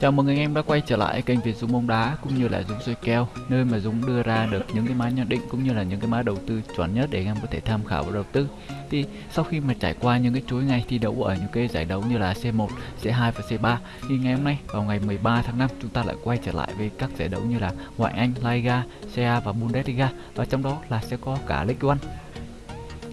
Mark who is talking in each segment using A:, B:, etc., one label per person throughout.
A: Chào mừng anh em đã quay trở lại kênh Việt Dũng bóng đá cũng như là Dũng soi kèo nơi mà Dũng đưa ra được những cái mã nhận định cũng như là những cái mã đầu tư chuẩn nhất để anh em có thể tham khảo và đầu tư. Thì sau khi mà trải qua những cái chuỗi ngày thi đấu ở những cái giải đấu như là C1, C2 và C3 thì ngày hôm nay vào ngày 13 tháng 5 chúng ta lại quay trở lại với các giải đấu như là ngoại Anh, La Liga, CA và Bundesliga và trong đó là sẽ có cả League One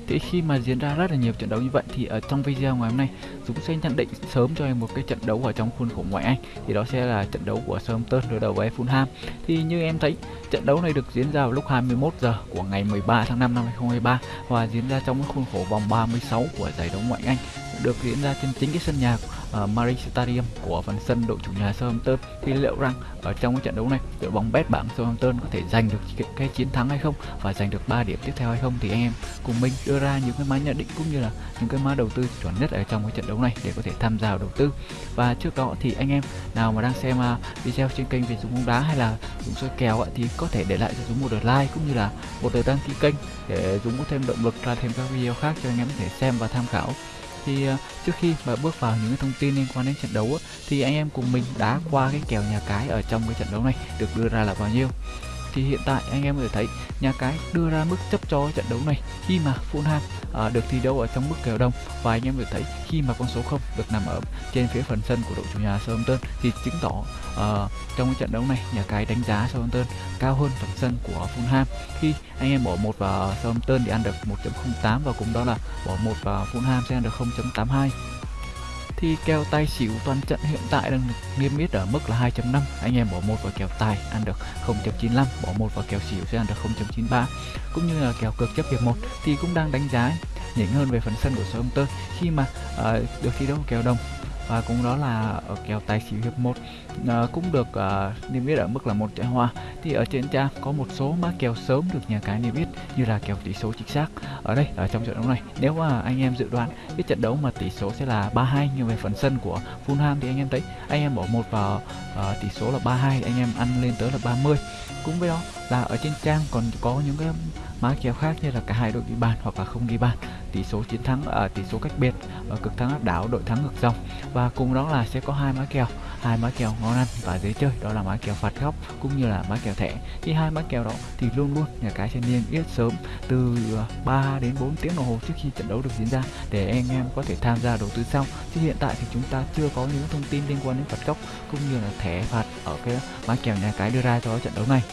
A: thế khi mà diễn ra rất là nhiều trận đấu như vậy thì ở trong video ngày hôm nay, Dũng sẽ nhận định sớm cho em một cái trận đấu ở trong khuôn khổ ngoại Anh. Thì đó sẽ là trận đấu của Southampton đối đầu với Fulham. Thì như em thấy, trận đấu này được diễn ra vào lúc 21 giờ của ngày 13 tháng 5 năm 2023 và diễn ra trong cái khuôn khổ vòng 36 của giải đấu ngoại Anh. Được diễn ra trên chính cái sân nhà Ờ, uh, Marie Stadium của phần sân đội chủ nhà Southampton. Thì liệu rằng ở trong cái trận đấu này đội bóng bet bảng Southampton có thể giành được cái, cái chiến thắng hay không và giành được 3 điểm tiếp theo hay không thì anh em cùng mình đưa ra những cái mã nhận định cũng như là những cái mã đầu tư chuẩn nhất ở trong cái trận đấu này để có thể tham gia đầu tư. Và trước đó thì anh em nào mà đang xem uh, video trên kênh về dùng bóng đá hay là dùng soi kèo thì có thể để lại cho chúng một lượt like cũng như là một lượt đăng ký kênh để chúng có thêm động lực ra thêm các video khác cho anh em có thể xem và tham khảo thì ờ, trước khi mà bước vào những cái thông tin liên quan đến trận đấu thì anh em cùng mình đã qua cái kèo nhà cái ở trong cái trận đấu này, được đưa ra là bao nhiêu? Thì hiện tại anh em có thể thấy nhà cái đưa ra mức chấp cho trận đấu này khi mà Fulham à, được thi đấu ở trong mức kèo đông. Và anh em có thể thấy khi mà con số 0 được nằm ở trên phía phần sân của đội chủ nhà Southampton thì chứng tỏ uh, trong trận đấu này nhà cái đánh giá Southampton cao hơn phần sân của Fulham. Khi anh em bỏ một vào Southampton thì ăn được 1.08 và cùng đó là bỏ một vào Fulham sẽ ăn được 0.82 thì kèo tài xỉu toàn trận hiện tại đang được niêm yết ở mức là 2.5 anh em bỏ một vào kèo tài ăn được 0.95 bỏ một vào kèo xỉu sẽ ăn được 0.93 cũng như là kèo cược chấp hiệp 1 thì cũng đang đánh giá nhỉnh hơn về phần sân của số ông Southampton khi mà uh, được thi đấu kèo đồng và cũng đó là ở kèo tài xỉu hiệp 1 à, ờ, cũng được à, niêm yết ở mức là một trận hoa. Thì ở trên trang có một số mã kèo sớm được nhà cái niêm yết như là kèo tỷ số chính xác. Ở đây ở trong trận đấu này nếu mà anh em dự đoán cái trận đấu mà tỷ số sẽ là 3-2 nhưng về phần sân của Fulham thì anh em thấy anh em bỏ một vào uh, tỷ số là 3-2 anh em ăn lên tới là 30 cũng với đó là ở trên trang còn có những cái mã kèo khác như là cả hai đội ghi bàn hoặc là không ghi bàn. Tỷ số chiến thắng ở tỷ số cách biệt ở cực thắng áp đảo, đội thắng ngược dòng. Và cùng đó là sẽ có hai mã kèo, hai mã kèo ngon ăn và dễ chơi, đó là mã kèo phạt góc cũng như là mã kèo thẻ. Thì hai mã kèo đó thì luôn luôn nhà cái sẽ niêm yết sớm từ ờ, 3 đến 4 tiếng đồng hồ trước khi trận đấu được diễn ra để anh em có thể tham gia đầu tư sau chứ hiện tại thì chúng ta chưa có những thông tin liên quan đến phạt góc cũng như là thẻ phạt ở cái mã kèo nhà cái đưa ra cho trận đấu này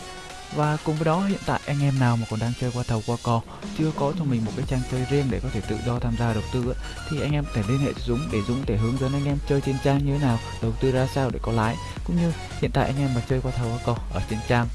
A: và cùng với đó, hiện tại anh em nào mà còn đang chơi qua thầu qua cò chưa có cho mình một cái trang chơi riêng để có thể tự do tham gia đầu tư thì anh em thể liên hệ Dũng để Dũng thể hướng dẫn anh em chơi trên trang như thế nào, đầu tư ra sao để có lãi. Cũng như hiện tại anh em mà chơi qua thầu qua cò ở trên trang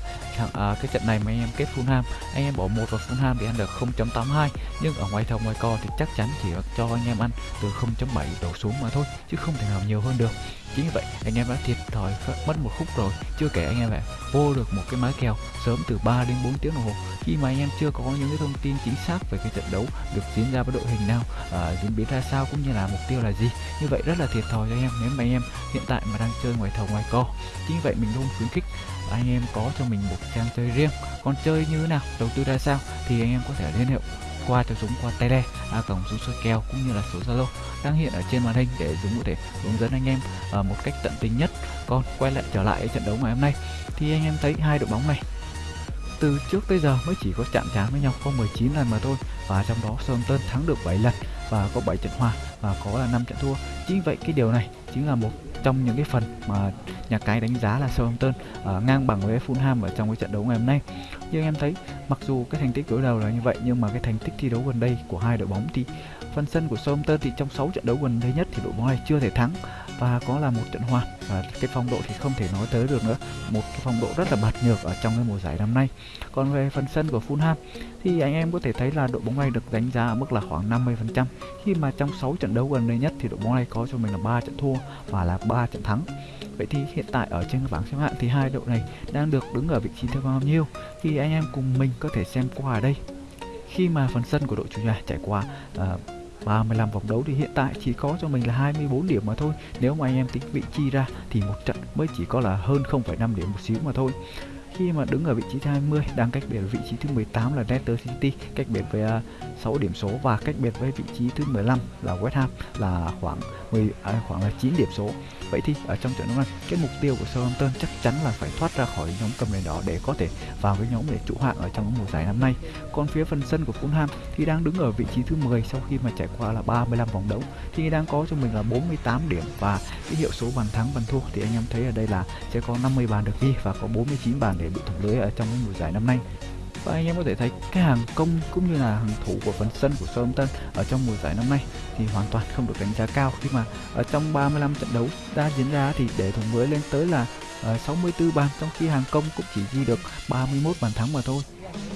A: à, cái trận này mà anh em kết Fulham anh em bỏ một vào Fulham thì ăn được 0.82 nhưng ở ngoài thầu ngoài co thì chắc chắn chỉ cho anh em ăn từ 0.7 đổ xuống mà thôi chứ không thể nào nhiều hơn được. Chính vì vậy anh em đã thiệt thòi mất một khúc rồi chưa kể anh em lại vô được một cái mái kèo sớm từ 3 đến 4 tiếng đồng hồ. Khi mà anh em chưa có những cái thông tin chính xác về cái trận đấu được diễn ra với đội hình nào à, diễn biến ra sao cũng như là mục tiêu là gì như vậy rất là thiệt thòi cho anh em. Nếu mà anh em hiện tại mà đang chơi ngoài thầu ngoài co chính vì vậy mình luôn khuyến khích anh em có cho mình một trang chơi riêng còn chơi như thế nào đầu tư ra sao thì anh em có thể liên hệ qua cho Dũng qua tele a cổng Dũng soi kèo cũng như là số Zalo đang hiện ở trên màn hình để Dũng có thể hướng dẫn anh em uh, một cách tận tình nhất. Còn quay lại trở lại trận đấu ngày hôm nay thì anh em thấy hai đội bóng này từ trước tới giờ mới chỉ có chạm trán với nhau có 19 lần mà thôi và trong đó Southampton thắng được 7 lần và có 7 trận hòa và có là 5 trận thua. Chính vậy cái điều này chính là một trong những cái phần mà nhà cái đánh giá là Southampton uh, ngang bằng với Fulham ở trong cái trận đấu ngày hôm nay. Nhưng em thấy mặc dù cái thành tích đối đầu là như vậy nhưng mà cái thành tích thi đấu gần đây của hai đội bóng thì phần sân của Southampton thì trong 6 trận đấu gần đây nhất thì đội bóng này chưa thể thắng và có là một trận hòa và cái phong độ thì không thể nói tới được nữa. Một cái phong độ rất là bật nhược ở trong cái mùa giải năm nay. Còn về phần sân của Fulham thì anh em có thể thấy là đội bóng này được đánh giá ở mức là khoảng 50% khi mà trong 6 trận đấu gần đây nhất thì đội bóng này có cho mình là 3 trận thua và là 3 trận thắng. Vậy thì hiện tại ở trên bảng xếp hạng thì hai đội này đang được đứng ở vị trí thứ bao nhiêu? Thì anh em cùng mình có thể xem qua ở đây. Khi mà phần sân của đội chủ nhà trải qua uh, 35 vòng đấu thì hiện tại chỉ có cho mình là 24 điểm mà thôi. Nếu mà anh em tính vị chi ra thì một trận mới chỉ có là hơn 0,5 điểm một xíu mà thôi. Khi mà đứng ở vị trí thứ 20 đang cách biệt vị trí thứ 18 là Leicester City cách biệt với à, 6 điểm số và cách biệt với vị trí thứ 15 là West Ham là khoảng 10 à, khoảng là 9 điểm số. Vậy thì ở trong trận đấu này cái mục tiêu của Southampton chắc chắn là phải thoát ra khỏi nhóm cầm đèn đỏ để có thể vào cái nhóm để trụ hạng ở trong mùa giải năm nay. Còn phía phần sân của Fulham thì đang đứng ở vị trí thứ 10 sau khi mà trải qua là 35 vòng đấu. Thì đang có cho mình là 48 điểm và cái hiệu số bàn thắng bàn thua thì anh em thấy ở đây là sẽ có 50 bàn được ghi và có 49 bàn để bị thủng lưới ở trong mùa giải năm nay và anh em có thể thấy cái hàng công cũng như là hàng thủ của phần sân của Southampton ở trong mùa giải năm nay thì hoàn toàn không được đánh giá cao. Khi mà ở trong 35 trận đấu đã diễn ra thì để thủng lưới lên tới là ờ, 64 bàn trong khi hàng công cũng chỉ ghi được 31 bàn thắng mà thôi.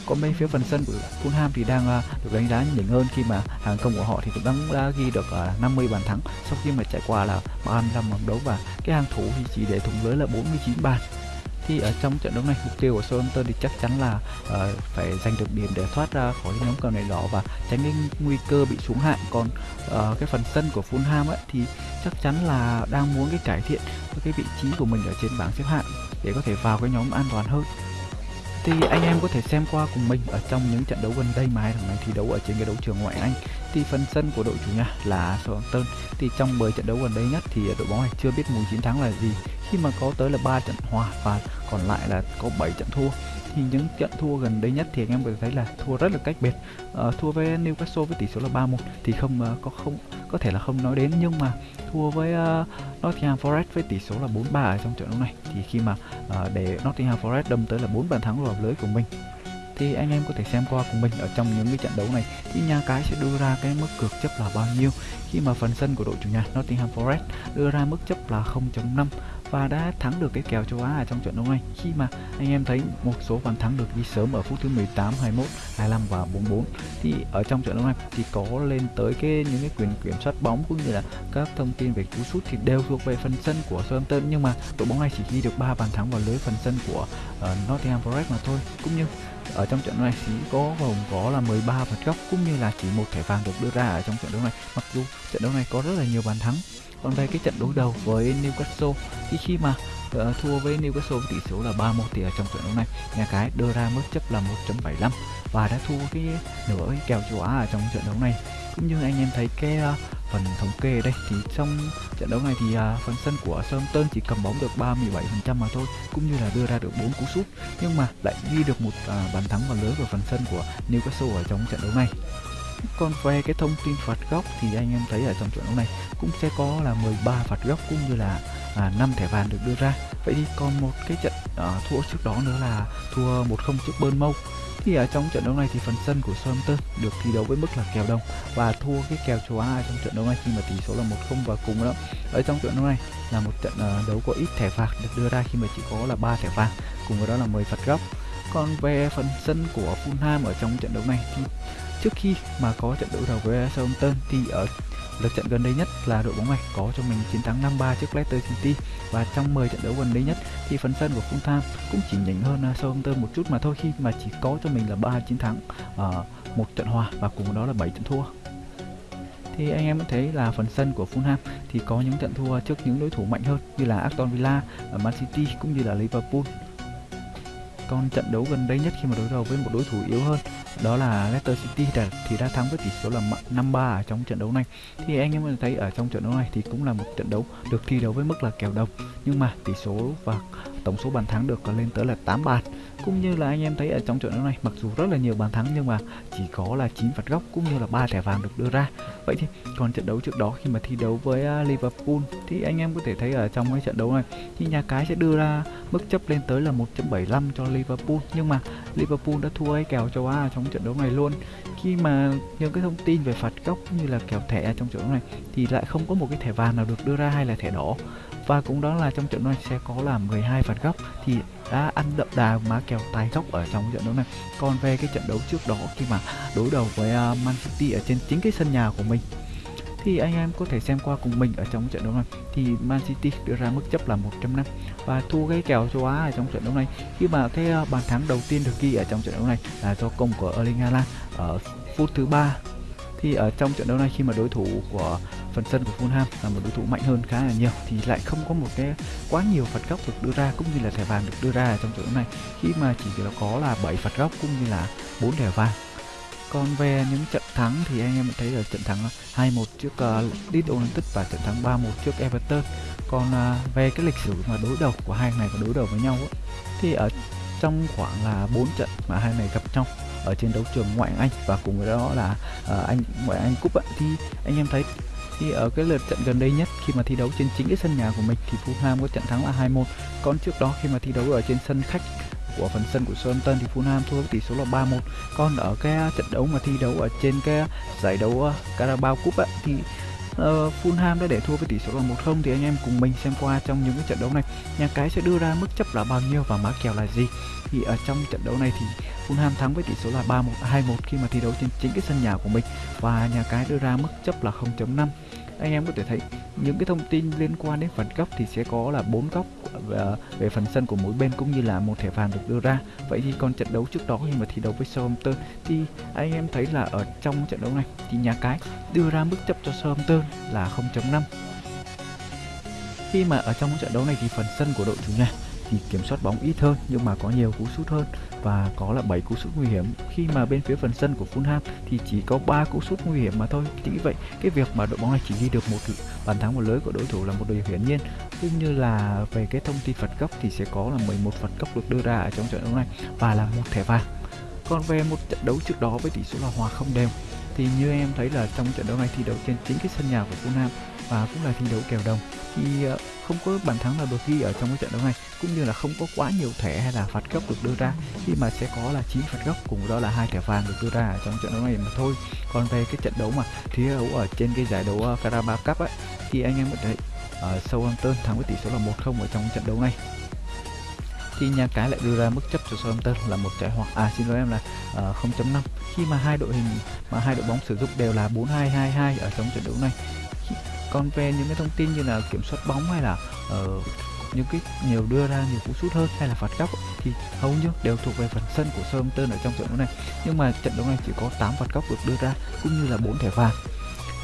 A: Còn bên phía phần sân của Fulham thì đang uh, được đánh giá nhỉnh hơn khi mà hàng công của họ thì cũng đang đã ghi được ờ, uh, 50 bàn thắng sau khi mà trải qua là 35 vòng đấu. Và cái hàng thủ thì chỉ để thủng lưới là 49 bàn thì ở trong trận đấu này mục tiêu của Southampton thì chắc chắn là uh, phải giành được điểm để thoát ra khỏi nhóm cầu này đỏ và tránh cái nguy cơ bị xuống hạng. Còn uh, cái phần sân của Fulham ấy thì chắc chắn là đang muốn cái cải thiện cái vị trí của mình ở trên bảng xếp hạng để có thể vào cái nhóm an toàn hơn thì anh em có thể xem qua cùng mình ở trong những trận đấu gần đây mà hai thằng này thi đấu ở trên cái đấu trường ngoại Anh. Thì phần sân của đội chủ nhà là Southampton. Thì trong 10 trận đấu gần đây nhất thì đội bóng này chưa biết mùi chiến thắng là gì. Khi mà có tới là 3 trận hòa và còn lại là có 7 trận thua. Thì những trận thua gần đây nhất thì anh em có thể thấy là thua rất là cách biệt. Uh, thua với Newcastle với tỷ số là 3-1 thì không uh, có không có thể là không nói đến. Nhưng mà thua với uh, Nottingham Forest với tỷ số là 4-3 ở trong trận đấu này. Thì khi mà uh, để Nottingham Forest đâm tới là 4 bàn thắng vào lưới của mình thì anh em có thể xem qua cùng mình ở trong những cái trận đấu này thì nhà cái sẽ đưa ra cái mức cược chấp là bao nhiêu. Khi mà phần sân của đội chủ nhà Nottingham Forest đưa ra mức chấp là 0.5 và đã thắng được cái kèo châu Á ở trong trận đấu này. Khi mà anh em thấy một số bàn thắng được ghi sớm ở phút thứ 18, 21, 25 và 44 thì ở trong trận đấu này thì có lên tới cái những cái quyền kiểm soát bóng cũng như là các thông tin về cú sút thì đều thuộc về phần sân của Southampton. Nhưng mà đội bóng này chỉ ghi được 3 bàn thắng vào lưới phần sân của uh, Nottingham Forest mà thôi. Cũng như ở trong trận đấu này chỉ có gồm có là 13 phạt góc cũng như là chỉ một thẻ vàng được đưa ra ở trong trận đấu này. Mặc dù trận đấu này có rất là nhiều bàn thắng còn về cái trận đối đầu với Newcastle thì khi mà uh, thua với Newcastle với tỷ số là 3-1 thì ở trong trận đấu này nhà cái đưa ra mức chấp là 1.75 và đã thua cái nửa cái kèo châu Á ở trong trận đấu này cũng như anh em thấy cái uh, phần thống kê ở đây thì trong trận đấu này thì uh, phần sân của Southampton chỉ cầm bóng được 37% mà thôi cũng như là đưa ra được 4 cú sút nhưng mà lại ghi được một uh, bàn thắng vào lưới của phần sân của Newcastle ở trong trận đấu này. Còn về cái thông tin phạt góc thì anh em thấy ở trong trận đấu này cũng sẽ có là 13 phạt góc cũng như là à, 5 thẻ vàng được đưa ra. Vậy thì còn một cái trận à, thua trước đó nữa là thua 1-0 trước Burnmouth thì ở trong trận đấu này thì phần sân của Southampton được thi đấu với mức là kèo đồng và thua cái kèo châu Á trong trận đấu này khi mà tỷ số là 1-0 và cùng đó. Ở trong trận đấu này là một trận ờ, đấu có ít thẻ phạt được đưa ra khi mà chỉ có là 3 thẻ vàng, cùng với đó là 10 phạt góc. Còn về phần sân của Fulham ở trong trận đấu này thì trước khi mà có trận đấu đầu với Southampton thì ở lượt trận gần đây nhất là đội bóng này có cho mình chiến thắng 5-3 trước Leicester City. Và trong 10 trận đấu gần đây nhất thì phần sân của Fulham cũng chỉ nhỉnh hơn à, Southampton một chút mà thôi khi mà chỉ có cho mình là 3 chiến thắng à, một trận hòa và cùng đó là 7 trận thua. Thì anh em cũng thấy là phần sân của Fulham thì có những trận thua trước những đối thủ mạnh hơn như là Aston Villa, à, Man City cũng như là Liverpool con trận đấu gần đây nhất khi mà đối đầu với một đối thủ yếu hơn đó là Leicester City đã, thì đã thắng với tỷ số là 5-3 ở trong trận đấu này. Thì anh em thấy ở trong trận đấu này thì cũng là một trận đấu được thi đấu với mức là kèo đồng nhưng mà tỷ số và tổng số bàn thắng được lên tới là 8 bàn. Cũng như là anh em thấy ở trong trận đấu này, mặc dù rất là nhiều bàn thắng nhưng mà chỉ có là 9 phạt góc cũng như là ba thẻ vàng được đưa ra. Vậy thì còn trận đấu trước đó khi mà thi đấu với à, Liverpool thì anh em có thể thấy ở trong cái trận đấu này thì nhà cái sẽ đưa ra mức chấp lên tới là 1.75 cho Liverpool. Nhưng mà Liverpool đã thua cái kèo châu Á trong trận đấu này luôn. Khi mà những cái thông tin về phạt góc cũng như là kèo thẻ trong trận đấu này thì lại không có một cái thẻ vàng nào được đưa ra hay là thẻ đỏ và cũng đó là trong trận đấu này sẽ có là 12 phạt góc thì đã ăn đậm đà má kèo tài góc ở trong trận đấu này. Còn về cái trận đấu trước đó khi mà đối đầu với uh, Man City ở trên chính cái sân nhà của mình thì anh em có thể xem qua cùng mình ở trong trận đấu này. Thì Man City đưa ra mức chấp là 105 và thua cái kèo châu Á ở trong trận đấu này. Khi mà cái à, bàn thắng đầu tiên được ghi ở trong trận đấu này là do công của Erling Haaland ở phút thứ ba. Thì ở trong trận đấu này khi mà đối thủ của phần sân của Fulham là một đối thủ mạnh hơn khá là nhiều thì lại không có một cái quá nhiều phạt góc được đưa ra cũng như là thẻ vàng được đưa ra trong trận đấu này khi mà chỉ là có là 7 phạt góc cũng như là 4 thẻ vàng. Còn về những trận thắng thì anh em thấy là trận thắng 2-1 trước uh, Leeds United và trận thắng 3-1 trước Everton. Còn uh, về cái lịch sử mà đối đầu của hai này có đối đầu với nhau ấy, thì ở trong khoảng là 4 trận mà hai này gặp nhau ở trên đấu trường ngoại Anh và cùng với đó là uh, anh ngoại Anh Cup ấy, thì anh em thấy thì ở cái lượt trận gần đây nhất khi mà thi đấu trên chính cái sân nhà của mình thì Fulham có trận thắng là 2-1 còn trước đó khi mà thi đấu ở trên sân khách của phần sân của Southampton thì Fulham thua với tỷ số là 3-1 còn ở cái à, trận đấu mà thi đấu ở trên cái à, giải đấu à, Carabao Cup ấy, thì uh, Fulham đã để thua với tỷ số là 1-0 thì anh em cùng mình xem qua trong những cái trận đấu này nhà cái sẽ đưa ra mức chấp là bao nhiêu và mã kèo là gì. Thì ở trong trận đấu này thì Fulham thắng với tỷ số là 3-1 2-1 khi mà thi đấu trên chính cái sân nhà của mình. Và nhà cái đưa ra mức chấp là 0.5 anh em có thể thấy những cái thông tin liên quan đến phần góc thì sẽ có là bốn góc về, về phần sân của mỗi bên cũng như là một thẻ vàng được đưa ra. Vậy thì còn trận đấu trước đó khi mà thi đấu với Southampton thì anh em thấy là ở trong trận đấu này thì nhà cái đưa ra mức chấp cho Southampton là 0.5 khi mà ở trong trận đấu này thì phần sân của đội chủ nhà thì kiểm soát bóng ít hơn, nhưng mà có nhiều cú sút hơn. Và có là 7 cú sút nguy hiểm. Khi mà bên phía phần sân của Fulham thì chỉ có 3 cú sút nguy hiểm mà thôi. Chính vì vậy, cái việc mà đội bóng này chỉ ghi được một bàn thắng một lưới của đối thủ là một điều hiển nhiên. Cũng như là về cái thông tin phạt góc thì sẽ có là 11 phạt góc được đưa ra ở trong trận đấu này và là một thẻ vàng. Còn về một trận đấu trước đó với tỷ số là hòa không đều, thì như em thấy là trong trận đấu này thi đấu trên chính cái sân nhà của Fulham và cũng là thi đấu kèo đồng, thì ờ, không có bàn thắng nào được ghi ở trong cái trận đấu này cũng như là không có quá nhiều thẻ hay là phạt góc được đưa ra. Khi mà sẽ có là 9 phạt góc cùng đó là hai thẻ vàng được đưa ra ở trong trận đấu này mà thôi. Còn về cái trận đấu mà thi đấu ở trên cái giải đấu ờ, Carabao Cup ấy thì anh em có thấy ờ, uh, Southampton thắng với tỷ số là 1-0 ở trong trận đấu này. Thì nhà cái lại đưa ra mức chấp cho Southampton là một trái hoặc à xin lỗi em là ờ, uh, 0.5 khi mà hai đội hình mà hai đội bóng sử dụng đều là 4-2-2-2 ở trong trận đấu này con về những cái thông tin như là kiểm soát bóng hay là uh, những cái nhiều đưa ra nhiều cú sút hơn hay là phạt góc thì hầu như đều thuộc về phần sân của Southampton ở trong trận đấu này. Nhưng mà trận đấu này chỉ có 8 phạt góc được đưa ra cũng như là 4 thẻ vàng.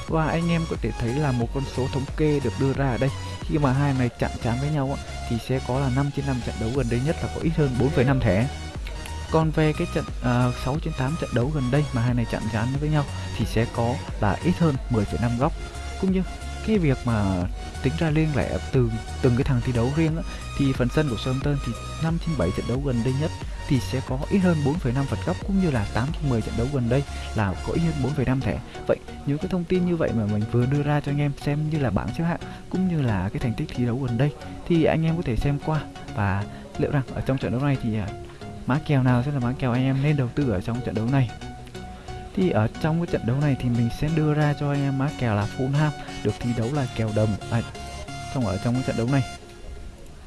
A: Và anh em có thể thấy là một con số thống kê được đưa ra ở đây. Khi mà hai này chạm trán với nhau thì sẽ có là 5 trên 5 trận đấu gần đây nhất là có ít hơn 4,5 thẻ. Còn về cái trận à, uh, 6 trên 8 trận đấu gần đây mà hai này chạm trán với nhau thì sẽ có là ít hơn 10,5 góc. Cũng như cái việc mà tính ra liên lẻ từ từng cái thằng thi đấu riêng á, thì phần sân của Southampton thì 5 trên 7 trận đấu gần đây nhất thì sẽ có ít hơn 4,5 phạt góc cũng như là 8 trên 10 trận đấu gần đây là có ít hơn 4,5 thẻ. Vậy những cái thông tin như vậy mà mình vừa đưa ra cho anh em xem như là bảng xếp hạng cũng như là cái thành tích thi đấu gần đây thì anh em có thể xem qua. Và liệu rằng ở trong trận đấu này thì à, mã kèo nào sẽ là mã kèo anh em nên đầu tư ở trong trận đấu này? Thì ở trong cái trận đấu này thì mình sẽ đưa ra cho anh em mã kèo là Fulham được thi đấu là kèo đồng. À, trong ở trong cái trận đấu này.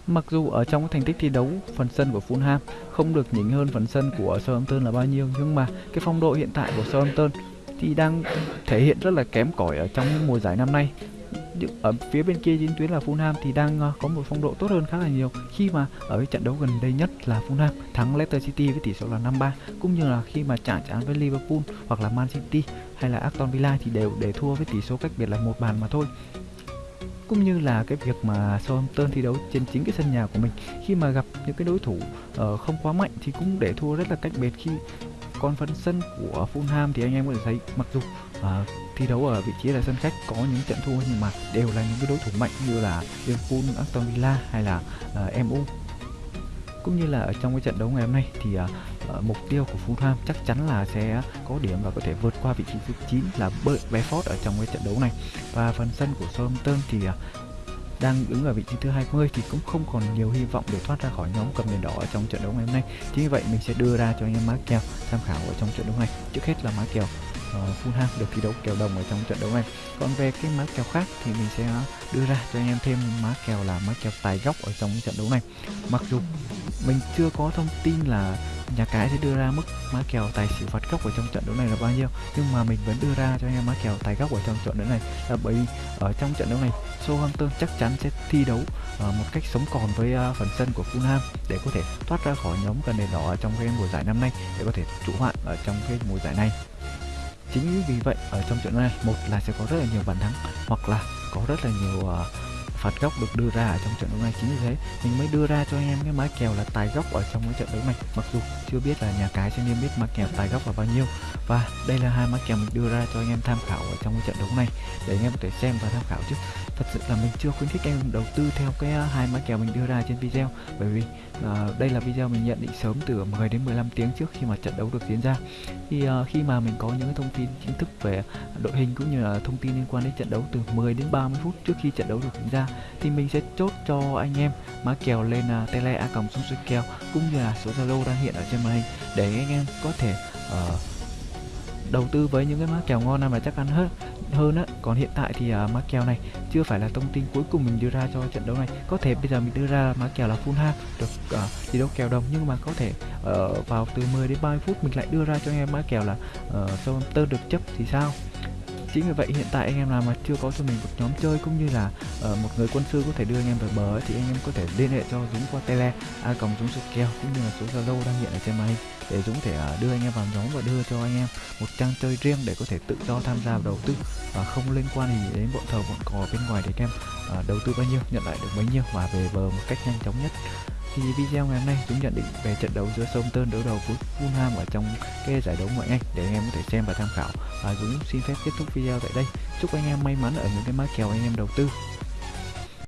A: Mặc dù ở trong cái thành tích thi đấu phần sân của Fulham không được nhỉnh hơn phần sân của Southampton là bao nhiêu nhưng mà cái phong độ hiện tại của Southampton thì đang thể hiện rất là kém cỏi ở trong mùa giải năm nay ở phía bên kia chiến tuyến là Fulham thì đang ờ, có một phong độ tốt hơn khá là nhiều. Khi mà ở cái trận đấu gần đây nhất là Fulham thắng Leicester City với tỷ số là 5-3 cũng như là khi mà chạm trán với Liverpool hoặc là Man City hay là Aston Villa thì đều để thua với tỷ số cách biệt là một bàn mà thôi. Cũng như là cái việc mà Southampton thi đấu trên chính cái sân nhà của mình khi mà gặp những cái đối thủ uh, không quá mạnh thì cũng để thua rất là cách biệt. Khi còn phần sân của Fulham thì anh em có thể thấy mặc dù uh, thi đấu ở vị trí là sân khách có những trận thua nhưng mà đều là những cái đối thủ mạnh như là Liverpool, Aston Villa hay là ờ, uh, MU cũng như là ở trong cái trận đấu ngày hôm nay thì uh, mục tiêu của Fulham chắc chắn là sẽ có điểm và có thể vượt qua vị trí thứ 9 là Brentford ở trong cái trận đấu này và phần sân của Southampton thì uh, đang đứng ở vị trí thứ 20 thì cũng không còn nhiều hy vọng để thoát ra khỏi nhóm cầm đèn đỏ ở trong trận đấu ngày hôm nay. Chính vì vậy mình sẽ đưa ra cho anh em má kèo tham khảo ở trong trận đấu này. Trước hết là má kèo Ờ, uh, Fulham được thi đấu kèo đồng ở trong trận đấu này. Còn về cái mã kèo khác thì mình sẽ đưa ra cho anh em thêm mã kèo là mã kèo tài góc ở trong trận đấu này. Mặc dù mình chưa có thông tin là nhà cái sẽ đưa ra mức mã kèo tài xỉu phạt góc ở trong trận đấu này là bao nhiêu nhưng mà mình vẫn đưa ra cho anh em mã kèo tài góc ở trong trận đấu này là bởi ở trong trận đấu này Southampton chắc chắn sẽ thi đấu uh, một cách sống còn với uh, phần sân của Fulham để có thể thoát ra khỏi nhóm cần đèn đỏ trong cái mùa giải năm nay để có thể trụ hoạn ở trong cái mùa giải này chính vì vậy ở trong trận này một là sẽ có rất là nhiều bàn thắng hoặc là có rất là nhiều uh, phạt góc được đưa ra ở trong trận đấu này chính vì thế mình mới đưa ra cho anh em cái mã kèo là tài góc ở trong cái trận đấu này. Mặc dù chưa biết là nhà cái sẽ niêm biết mã kèo tài góc là bao nhiêu và đây là hai mã kèo mình đưa ra cho anh em tham khảo ở trong cái trận đấu này để anh em có thể xem và tham khảo chứ. Thật sự là mình chưa khuyến khích anh em đầu tư theo cái à, hai mã kèo mình đưa ra trên video bởi vì uh, đây là video mình nhận định sớm từ 10 đến 15 tiếng trước khi mà trận đấu được diễn ra. Thì uh, à, khi mà mình có những cái thông tin chính thức về đội hình cũng như là thông tin liên quan đến trận đấu từ 10 đến 30 phút trước khi trận đấu được diễn ra thì mình sẽ chốt cho anh em mã kèo lên uh, tele a còng xuống kèo cũng như là số zalo đang hiện ở trên màn hình để anh em có thể uh, đầu tư với những cái mã kèo ngon này mà chắc ăn hết hơn á. Còn hiện tại thì à, uh, mã kèo này chưa phải là thông tin cuối cùng mình đưa ra cho trận đấu này. Có thể bây giờ mình đưa ra mã kèo là full half được uh, thi đấu kèo đồng nhưng mà có thể uh, vào từ 10 đến 30 phút mình lại đưa ra cho anh em mã kèo là uh, Southampton được chấp thì sao? Chính vì vậy hiện tại anh em nào mà chưa có cho mình một nhóm chơi cũng như là uh, một người quân sư có thể đưa anh em về bờ ấy, thì anh em có thể liên hệ cho Dũng qua tele a còng Dũng số kèo cũng như là số Zalo đang hiện ở trên màn hình để Dũng thể uh, đưa anh em vào nhóm và đưa cho anh em một trang chơi riêng để có thể tự do tham gia vào đầu tư. Và không liên quan gì đến bọn thờ bọn cò bên ngoài để anh em uh, đầu tư bao nhiêu nhận lại được bấy nhiêu và về bờ một cách nhanh chóng nhất thì video ngày hôm nay chúng nhận định về trận đấu giữa Southampton đối đầu với Fulham ở trong cái giải đấu ngoại anh để anh em có thể xem và tham khảo. Và Dũng xin phép kết thúc video tại đây. Chúc anh em may mắn ở những cái mã kèo anh em đầu tư.